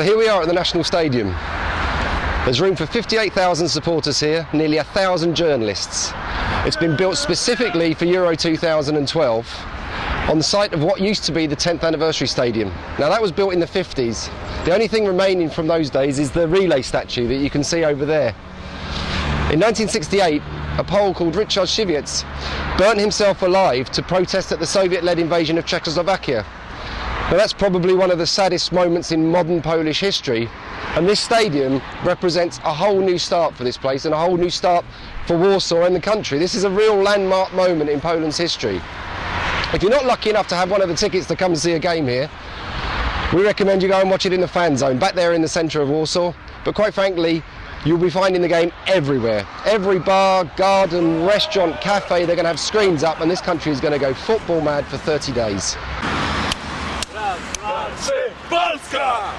But here we are at the National Stadium. There's room for 58,000 supporters here, nearly a thousand journalists. It's been built specifically for Euro 2012 on the site of what used to be the 10th anniversary stadium. Now that was built in the 50s. The only thing remaining from those days is the relay statue that you can see over there. In 1968, a Pole called Richard Siwiec burnt himself alive to protest at the Soviet-led invasion of Czechoslovakia. Now that's probably one of the saddest moments in modern Polish history and this stadium represents a whole new start for this place and a whole new start for Warsaw and the country. This is a real landmark moment in Poland's history. If you're not lucky enough to have one of the tickets to come and see a game here, we recommend you go and watch it in the fan zone, back there in the centre of Warsaw. But quite frankly, You'll be finding the game everywhere. Every bar, garden, restaurant, cafe, they're going to have screens up and this country is going to go football mad for 30 days. trzy, Polska!